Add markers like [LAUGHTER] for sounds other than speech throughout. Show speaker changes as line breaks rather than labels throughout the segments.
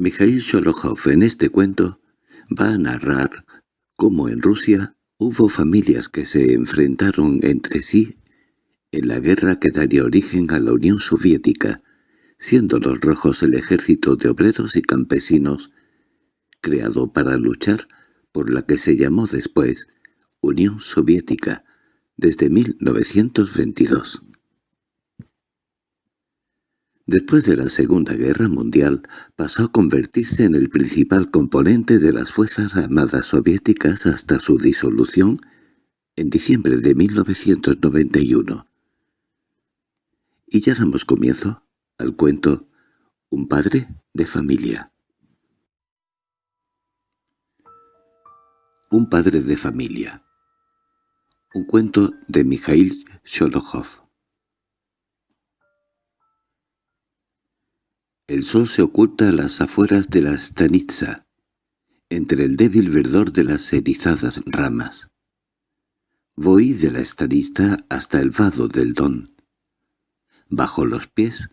Mikhail Sholokhov en este cuento va a narrar cómo en Rusia hubo familias que se enfrentaron entre sí en la guerra que daría origen a la Unión Soviética, siendo los rojos el ejército de obreros y campesinos creado para luchar por la que se llamó después Unión Soviética, desde 1922. Después de la Segunda Guerra Mundial pasó a convertirse en el principal componente de las Fuerzas Armadas Soviéticas hasta su disolución en diciembre de 1991. Y ya damos comienzo al cuento Un padre de familia. Un padre de familia. Un cuento de Mikhail Sholokhov. El sol se oculta a las afueras de la stanitza, entre el débil verdor de las erizadas ramas. Voy de la stanitza hasta el vado del don. Bajo los pies,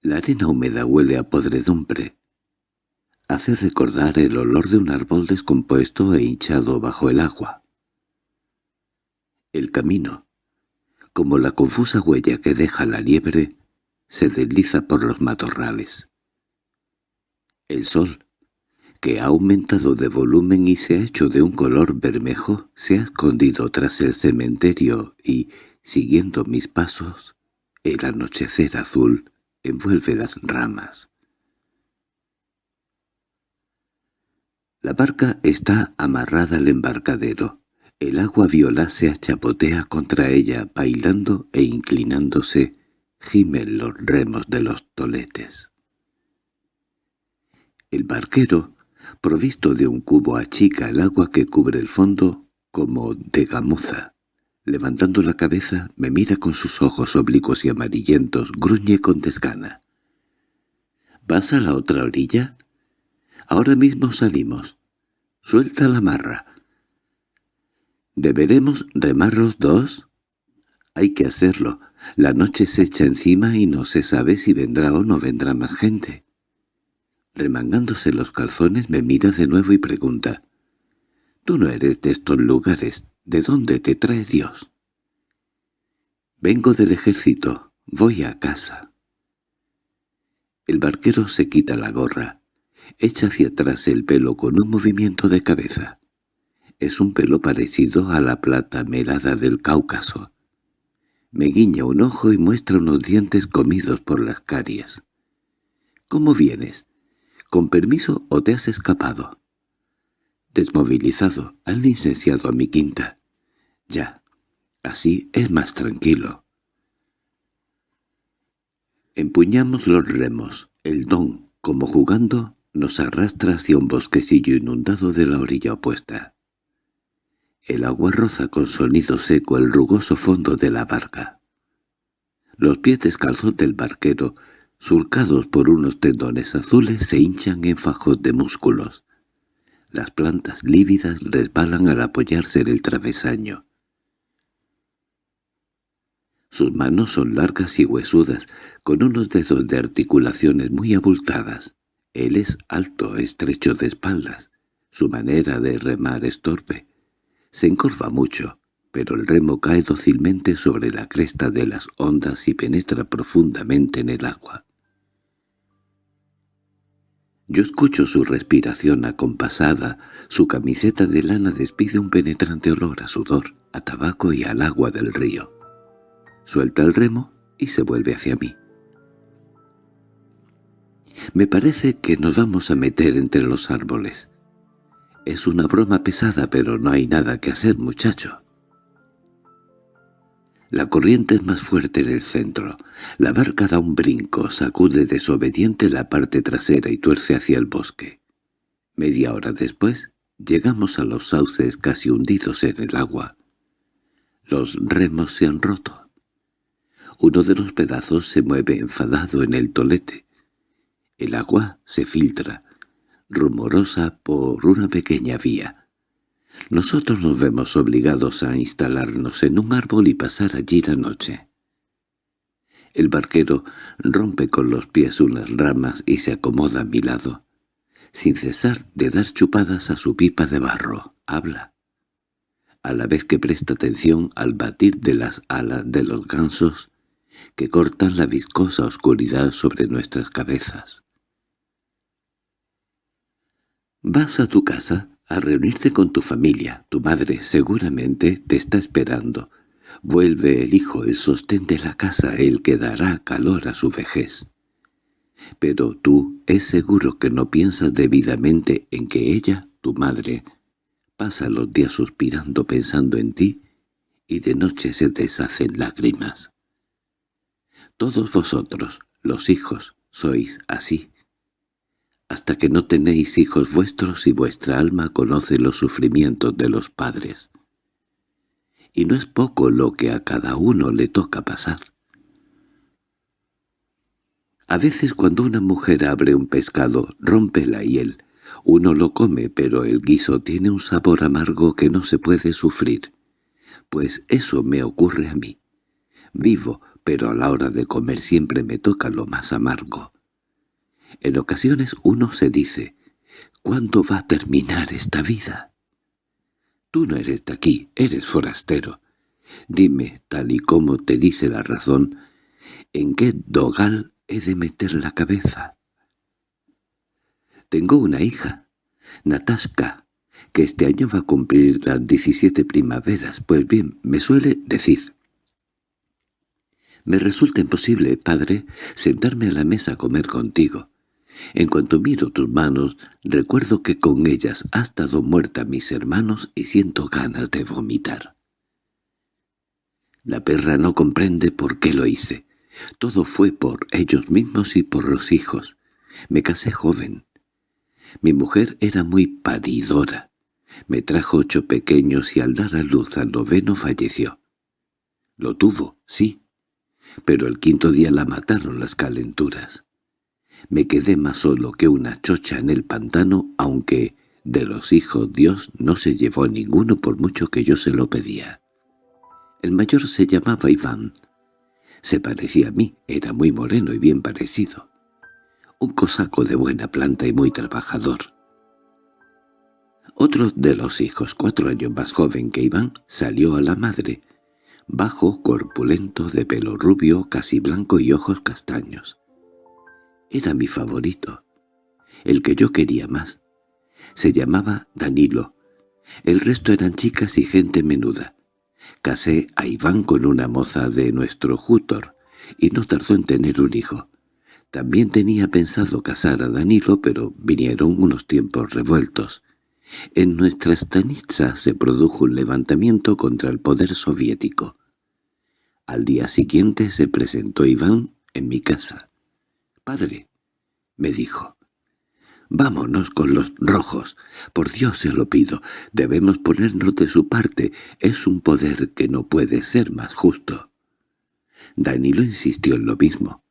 la arena húmeda huele a podredumbre. Hace recordar el olor de un árbol descompuesto e hinchado bajo el agua. El camino, como la confusa huella que deja la liebre, se desliza por los matorrales. El sol, que ha aumentado de volumen y se ha hecho de un color bermejo, se ha escondido tras el cementerio y, siguiendo mis pasos, el anochecer azul envuelve las ramas. La barca está amarrada al embarcadero. El agua violácea chapotea contra ella, bailando e inclinándose, gimen los remos de los toletes. El barquero, provisto de un cubo, achica el agua que cubre el fondo como de gamuza. Levantando la cabeza, me mira con sus ojos oblicuos y amarillentos, gruñe con desgana. —¿Vas a la otra orilla? Ahora mismo salimos. Suelta la marra. —¿Deberemos remar los dos? Hay que hacerlo. La noche se echa encima y no se sabe si vendrá o no vendrá más gente. Remangándose los calzones me mira de nuevo y pregunta. «Tú no eres de estos lugares. ¿De dónde te trae Dios?» «Vengo del ejército. Voy a casa». El barquero se quita la gorra. Echa hacia atrás el pelo con un movimiento de cabeza. Es un pelo parecido a la plata melada del Cáucaso. Me guiña un ojo y muestra unos dientes comidos por las caries. —¿Cómo vienes? ¿Con permiso o te has escapado? Desmovilizado, han licenciado a mi quinta. Ya, así es más tranquilo. Empuñamos los remos. El don, como jugando, nos arrastra hacia un bosquecillo inundado de la orilla opuesta. El agua roza con sonido seco el rugoso fondo de la barca. Los pies descalzos del barquero, surcados por unos tendones azules, se hinchan en fajos de músculos. Las plantas lívidas resbalan al apoyarse en el travesaño. Sus manos son largas y huesudas, con unos dedos de articulaciones muy abultadas. Él es alto, estrecho de espaldas. Su manera de remar es torpe. Se encorva mucho, pero el remo cae dócilmente sobre la cresta de las ondas y penetra profundamente en el agua. Yo escucho su respiración acompasada, su camiseta de lana despide un penetrante olor a sudor, a tabaco y al agua del río. Suelta el remo y se vuelve hacia mí. Me parece que nos vamos a meter entre los árboles. Es una broma pesada, pero no hay nada que hacer, muchacho. La corriente es más fuerte en el centro. La barca da un brinco, sacude desobediente la parte trasera y tuerce hacia el bosque. Media hora después, llegamos a los sauces casi hundidos en el agua. Los remos se han roto. Uno de los pedazos se mueve enfadado en el tolete. El agua se filtra, rumorosa por una pequeña vía. Nosotros nos vemos obligados a instalarnos en un árbol y pasar allí la noche. El barquero rompe con los pies unas ramas y se acomoda a mi lado. sin cesar de dar chupadas a su pipa de barro. Habla. A la vez que presta atención al batir de las alas de los gansos que cortan la viscosa oscuridad sobre nuestras cabezas. Vas a tu casa a reunirte con tu familia. Tu madre seguramente te está esperando. Vuelve el hijo, el sostén de la casa, el que dará calor a su vejez. Pero tú es seguro que no piensas debidamente en que ella, tu madre, pasa los días suspirando pensando en ti y de noche se deshacen lágrimas. Todos vosotros, los hijos, sois así. Hasta que no tenéis hijos vuestros y vuestra alma conoce los sufrimientos de los padres. Y no es poco lo que a cada uno le toca pasar. A veces cuando una mujer abre un pescado, rompe la hiel. Uno lo come, pero el guiso tiene un sabor amargo que no se puede sufrir. Pues eso me ocurre a mí. Vivo, pero a la hora de comer siempre me toca lo más amargo. En ocasiones uno se dice, ¿cuándo va a terminar esta vida? Tú no eres de aquí, eres forastero. Dime, tal y como te dice la razón, ¿en qué dogal he de meter la cabeza. Tengo una hija, Natasha, que este año va a cumplir las 17 primaveras. Pues bien, me suele decir. Me resulta imposible, padre, sentarme a la mesa a comer contigo. En cuanto miro tus manos, recuerdo que con ellas ha estado muerta mis hermanos y siento ganas de vomitar. La perra no comprende por qué lo hice. Todo fue por ellos mismos y por los hijos. Me casé joven. Mi mujer era muy paridora. Me trajo ocho pequeños y al dar a luz al noveno falleció. Lo tuvo, sí, pero el quinto día la mataron las calenturas. Me quedé más solo que una chocha en el pantano, aunque de los hijos Dios no se llevó ninguno por mucho que yo se lo pedía. El mayor se llamaba Iván, se parecía a mí, era muy moreno y bien parecido. Un cosaco de buena planta y muy trabajador. Otro de los hijos, cuatro años más joven que Iván, salió a la madre, bajo, corpulento, de pelo rubio, casi blanco y ojos castaños. Era mi favorito, el que yo quería más. Se llamaba Danilo. El resto eran chicas y gente menuda. Casé a Iván con una moza de nuestro Jútor, y no tardó en tener un hijo. También tenía pensado casar a Danilo, pero vinieron unos tiempos revueltos. En nuestra Stanitsa se produjo un levantamiento contra el poder soviético. Al día siguiente se presentó Iván en mi casa. «Padre», me dijo, Vámonos con los rojos. Por Dios se lo pido. Debemos ponernos de su parte. Es un poder que no puede ser más justo. Danilo insistió en lo mismo.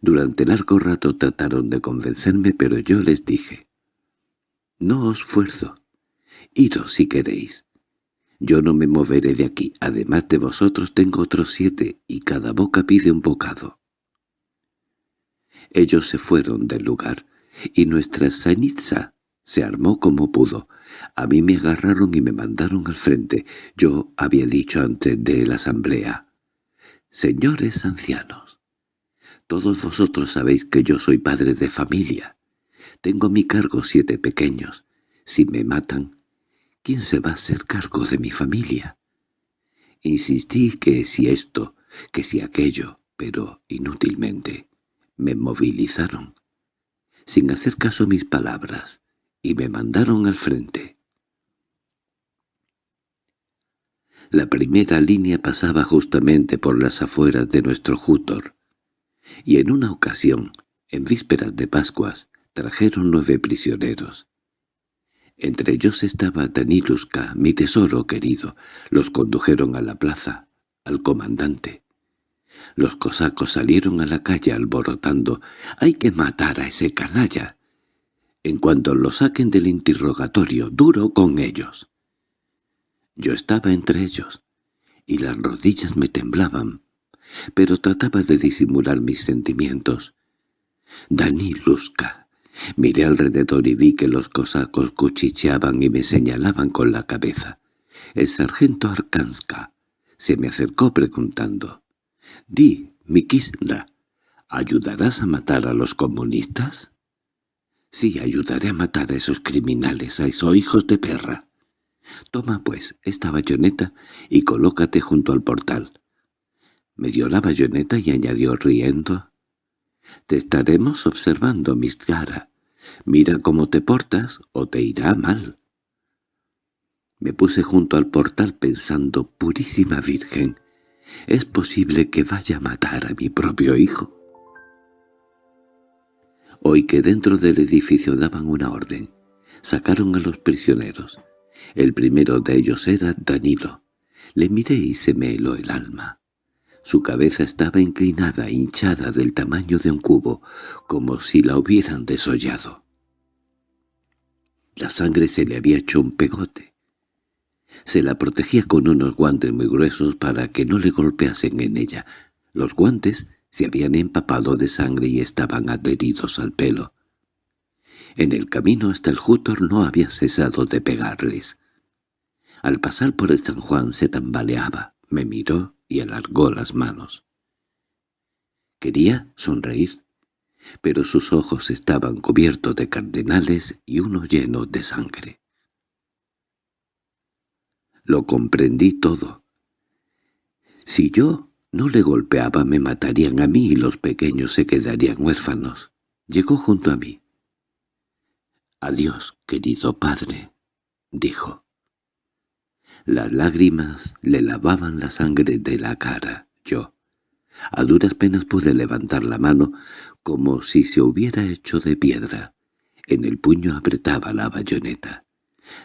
Durante largo rato trataron de convencerme, pero yo les dije, «No os fuerzo. Iros si queréis. Yo no me moveré de aquí. Además de vosotros tengo otros siete, y cada boca pide un bocado». Ellos se fueron del lugar y nuestra sanitza se armó como pudo. A mí me agarraron y me mandaron al frente. Yo había dicho antes de la asamblea. «Señores ancianos, todos vosotros sabéis que yo soy padre de familia. Tengo a mi cargo siete pequeños. Si me matan, ¿quién se va a hacer cargo de mi familia?» Insistí que si esto, que si aquello, pero inútilmente. Me movilizaron sin hacer caso a mis palabras, y me mandaron al frente. La primera línea pasaba justamente por las afueras de nuestro Jútor, y en una ocasión, en vísperas de Pascuas, trajeron nueve prisioneros. Entre ellos estaba Daniluska, mi tesoro querido. Los condujeron a la plaza, al comandante. Los cosacos salieron a la calle alborotando «¡Hay que matar a ese canalla!». En cuanto lo saquen del interrogatorio, duro con ellos. Yo estaba entre ellos, y las rodillas me temblaban, pero trataba de disimular mis sentimientos. Daniluska, Miré alrededor y vi que los cosacos cuchicheaban y me señalaban con la cabeza. El sargento Arkanska se me acercó preguntando, «Di, Mikisra, ¿ayudarás a matar a los comunistas?» «Sí, ayudaré a matar a esos criminales, a esos hijos de perra. Toma, pues, esta bayoneta y colócate junto al portal». Me dio la bayoneta y añadió riendo, «Te estaremos observando, Miscara. Mira cómo te portas o te irá mal». Me puse junto al portal pensando, «Purísima Virgen, ¿es posible que vaya a matar a mi propio hijo?» Oí que dentro del edificio daban una orden. Sacaron a los prisioneros. El primero de ellos era Danilo. Le miré y se me heló el alma. Su cabeza estaba inclinada, hinchada del tamaño de un cubo, como si la hubieran desollado. La sangre se le había hecho un pegote. Se la protegía con unos guantes muy gruesos para que no le golpeasen en ella. Los guantes se habían empapado de sangre y estaban adheridos al pelo. En el camino hasta el Jútor no había cesado de pegarles. Al pasar por el San Juan se tambaleaba, me miró y alargó las manos. Quería sonreír, pero sus ojos estaban cubiertos de cardenales y uno lleno de sangre. Lo comprendí todo. Si yo no le golpeaba me matarían a mí y los pequeños se quedarían huérfanos. Llegó junto a mí. «Adiós, querido padre», dijo. Las lágrimas le lavaban la sangre de la cara. Yo, a duras penas pude levantar la mano como si se hubiera hecho de piedra. En el puño apretaba la bayoneta.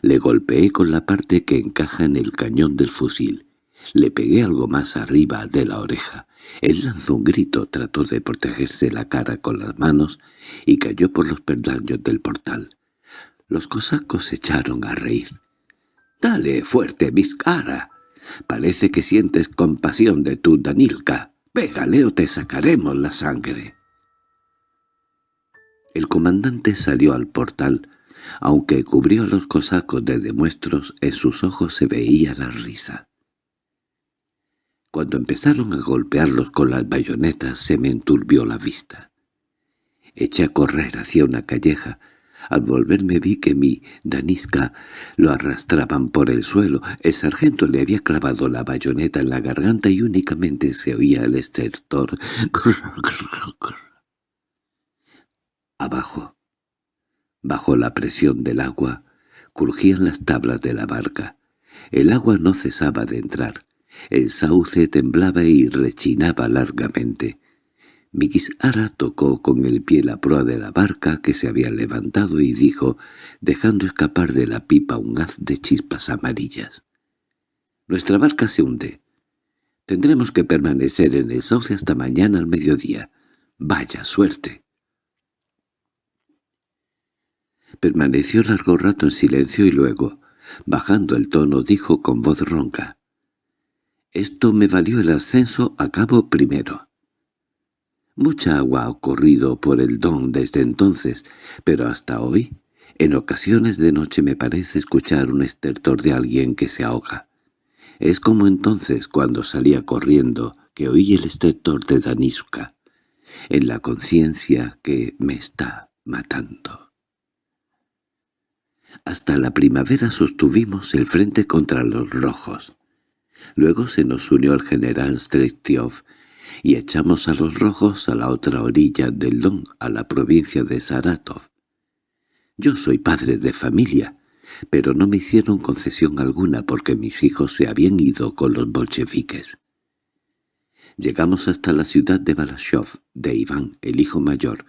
Le golpeé con la parte que encaja en el cañón del fusil. Le pegué algo más arriba de la oreja. Él lanzó un grito, trató de protegerse la cara con las manos y cayó por los peldaños del portal. Los cosacos se echaron a reír. «Dale fuerte, Vizcara. Parece que sientes compasión de tu Danilka. Pégale o te sacaremos la sangre». El comandante salió al portal, aunque cubrió a los cosacos de demuestros, en sus ojos se veía la risa. Cuando empezaron a golpearlos con las bayonetas se me enturbió la vista. Eché a correr hacia una calleja. Al volverme vi que mi Daniska lo arrastraban por el suelo. El sargento le había clavado la bayoneta en la garganta y únicamente se oía el estertor. [LAUGHS] Abajo, Bajo la presión del agua, crujían las tablas de la barca. El agua no cesaba de entrar. El sauce temblaba y rechinaba largamente. Mikisara tocó con el pie la proa de la barca que se había levantado y dijo, dejando escapar de la pipa un haz de chispas amarillas. «Nuestra barca se hunde. Tendremos que permanecer en el sauce hasta mañana al mediodía. ¡Vaya suerte!» Permaneció largo rato en silencio y luego, bajando el tono, dijo con voz ronca. «Esto me valió el ascenso a cabo primero». Mucha agua ha corrido por el don desde entonces, pero hasta hoy, en ocasiones de noche me parece escuchar un estertor de alguien que se ahoga. Es como entonces cuando salía corriendo, que oí el estertor de Daniska, en la conciencia que me está matando. Hasta la primavera sostuvimos el frente contra los rojos. Luego se nos unió el general Strechtiov y echamos a los rojos a la otra orilla del Don, a la provincia de Saratov. Yo soy padre de familia, pero no me hicieron concesión alguna porque mis hijos se habían ido con los bolcheviques. Llegamos hasta la ciudad de Balashov, de Iván, el hijo mayor.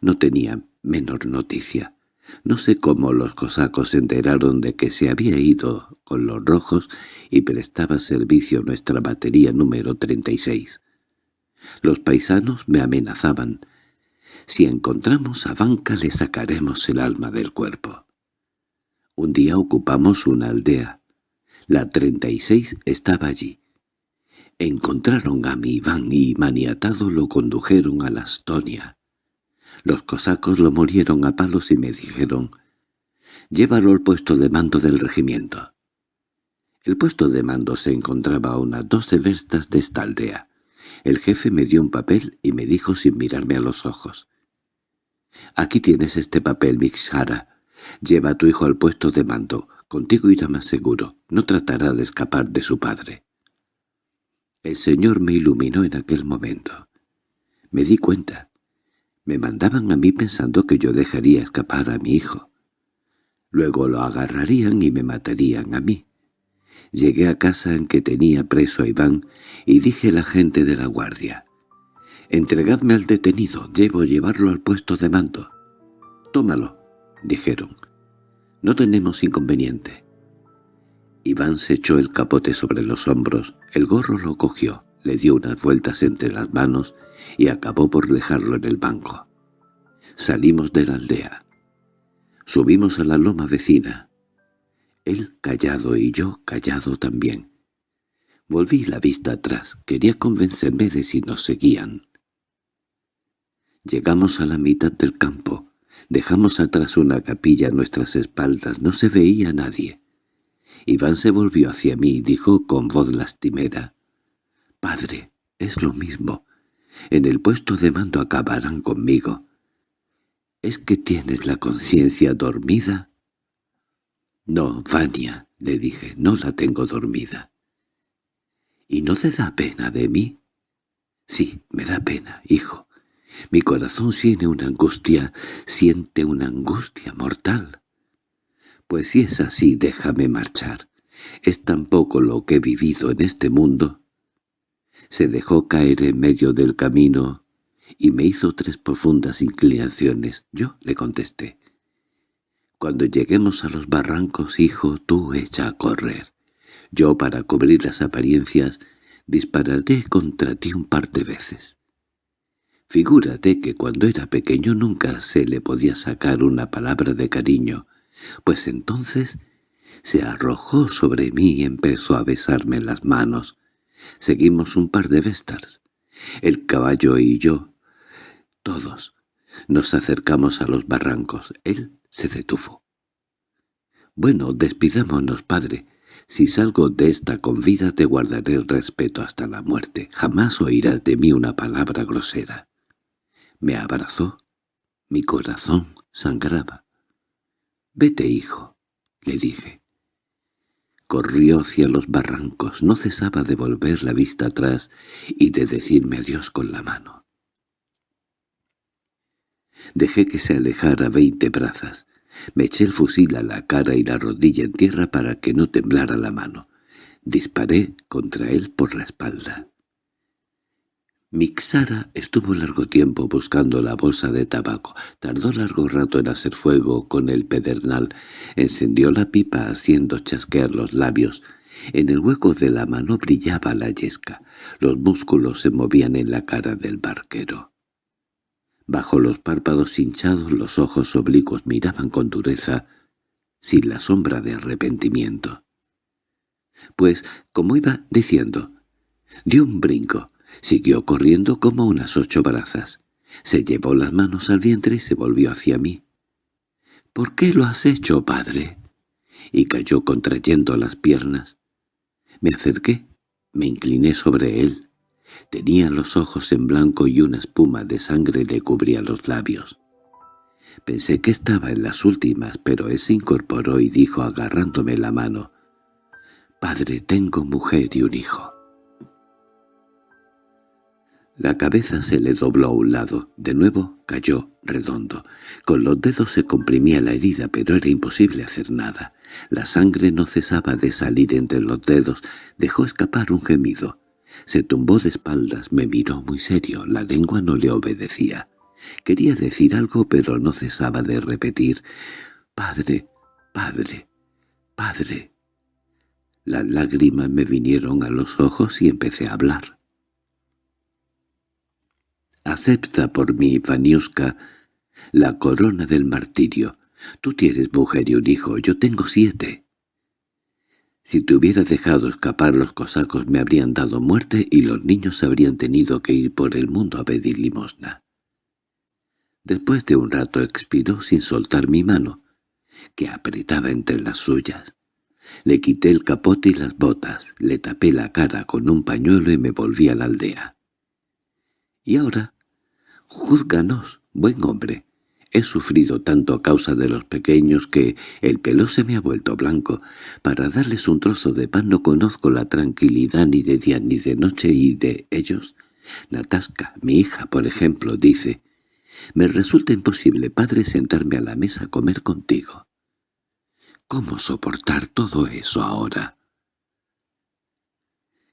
No tenía menor noticia. No sé cómo los cosacos se enteraron de que se había ido con los rojos y prestaba servicio nuestra batería número 36. Los paisanos me amenazaban. Si encontramos a Banca le sacaremos el alma del cuerpo. Un día ocupamos una aldea. La 36 estaba allí. Encontraron a mi Iván y maniatado lo condujeron a la Estonia. Los cosacos lo murieron a palos y me dijeron, «Llévalo al puesto de mando del regimiento». El puesto de mando se encontraba a unas doce verstas de esta aldea. El jefe me dio un papel y me dijo sin mirarme a los ojos. «Aquí tienes este papel, Mixhara. Lleva a tu hijo al puesto de mando. Contigo irá más seguro. No tratará de escapar de su padre». El Señor me iluminó en aquel momento. Me di cuenta. Me mandaban a mí pensando que yo dejaría escapar a mi hijo. Luego lo agarrarían y me matarían a mí. Llegué a casa en que tenía preso a Iván y dije a la gente de la guardia, «Entregadme al detenido, llevo llevarlo al puesto de mando». «Tómalo», dijeron. «No tenemos inconveniente». Iván se echó el capote sobre los hombros, el gorro lo cogió, le dio unas vueltas entre las manos y acabó por dejarlo en el banco. Salimos de la aldea. Subimos a la loma vecina. Él callado y yo callado también. Volví la vista atrás, quería convencerme de si nos seguían. Llegamos a la mitad del campo. Dejamos atrás una capilla a nuestras espaldas, no se veía nadie. Iván se volvió hacia mí y dijo con voz lastimera, «Padre, es lo mismo. En el puesto de mando acabarán conmigo. ¿Es que tienes la conciencia dormida?» —No, Vania —le dije—, no la tengo dormida. —¿Y no te da pena de mí? —Sí, me da pena, hijo. Mi corazón tiene una angustia, siente una angustia mortal. Pues si es así, déjame marchar. Es tan poco lo que he vivido en este mundo. Se dejó caer en medio del camino y me hizo tres profundas inclinaciones. Yo le contesté. Cuando lleguemos a los barrancos, hijo, tú echa a correr. Yo, para cubrir las apariencias, dispararé contra ti un par de veces. Figúrate que cuando era pequeño nunca se le podía sacar una palabra de cariño, pues entonces se arrojó sobre mí y empezó a besarme las manos. Seguimos un par de vestas. El caballo y yo, todos, nos acercamos a los barrancos. Él se detuvo. «Bueno, despidámonos, padre. Si salgo de esta con vida te guardaré el respeto hasta la muerte. Jamás oirás de mí una palabra grosera». Me abrazó. Mi corazón sangraba. «Vete, hijo», le dije. Corrió hacia los barrancos, no cesaba de volver la vista atrás y de decirme adiós con la mano. Dejé que se alejara veinte brazas. Me eché el fusil a la cara y la rodilla en tierra para que no temblara la mano. Disparé contra él por la espalda. Mixara estuvo largo tiempo buscando la bolsa de tabaco. Tardó largo rato en hacer fuego con el pedernal. Encendió la pipa haciendo chasquear los labios. En el hueco de la mano brillaba la yesca. Los músculos se movían en la cara del barquero. Bajo los párpados hinchados los ojos oblicuos miraban con dureza, sin la sombra de arrepentimiento. Pues, como iba diciendo, dio un brinco, siguió corriendo como unas ocho brazas, se llevó las manos al vientre y se volvió hacia mí. —¿Por qué lo has hecho, padre? Y cayó contrayendo las piernas. Me acerqué, me incliné sobre él, Tenía los ojos en blanco y una espuma de sangre le cubría los labios. Pensé que estaba en las últimas, pero él se incorporó y dijo agarrándome la mano, «Padre, tengo mujer y un hijo». La cabeza se le dobló a un lado, de nuevo cayó redondo. Con los dedos se comprimía la herida, pero era imposible hacer nada. La sangre no cesaba de salir entre los dedos, dejó escapar un gemido. Se tumbó de espaldas, me miró muy serio, la lengua no le obedecía. Quería decir algo, pero no cesaba de repetir, «Padre, padre, padre». Las lágrimas me vinieron a los ojos y empecé a hablar. «Acepta por mí, Vaniuska, la corona del martirio. Tú tienes mujer y un hijo, yo tengo siete». Si te hubiera dejado escapar los cosacos me habrían dado muerte y los niños habrían tenido que ir por el mundo a pedir limosna. Después de un rato expiró sin soltar mi mano, que apretaba entre las suyas. Le quité el capote y las botas, le tapé la cara con un pañuelo y me volví a la aldea. —Y ahora, júzganos, buen hombre. He sufrido tanto a causa de los pequeños que el pelo se me ha vuelto blanco. Para darles un trozo de pan no conozco la tranquilidad ni de día ni de noche y de ellos. Natasca, mi hija, por ejemplo, dice, «Me resulta imposible, padre, sentarme a la mesa a comer contigo». ¿Cómo soportar todo eso ahora?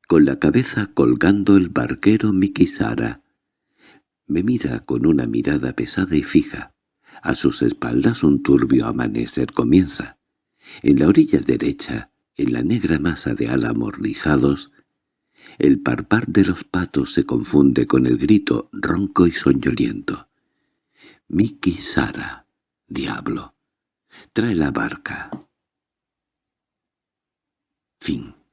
Con la cabeza colgando el barquero Mikisara. Me mira con una mirada pesada y fija. A sus espaldas un turbio amanecer comienza. En la orilla derecha, en la negra masa de álamos rizados, el parpar de los patos se confunde con el grito ronco y soñoliento. «Miki Sara, diablo, trae la barca». Fin